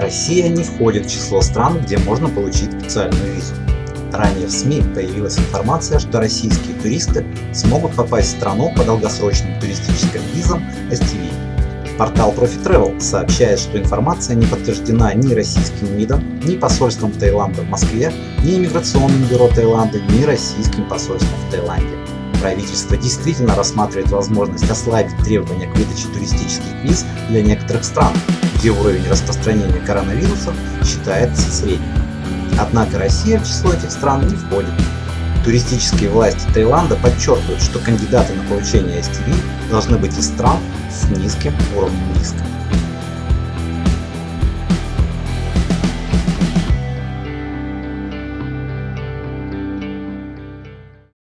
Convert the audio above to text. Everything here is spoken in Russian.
Россия не входит в число стран, где можно получить специальную визу. Ранее в СМИ появилась информация, что российские туристы смогут попасть в страну по долгосрочным туристическим визам STV. Портал ProfiTravel сообщает, что информация не подтверждена ни российским МИДом, ни посольством Таиланда в Москве, ни иммиграционным бюро Таиланда, ни российским посольством в Таиланде. Правительство действительно рассматривает возможность ослабить требования к выдаче туристических виз для некоторых стран, где уровень распространения коронавируса считается средним. Однако Россия в число этих стран не входит. Туристические власти Таиланда подчеркивают, что кандидаты на получение STV должны быть из стран с низким уровнем риска.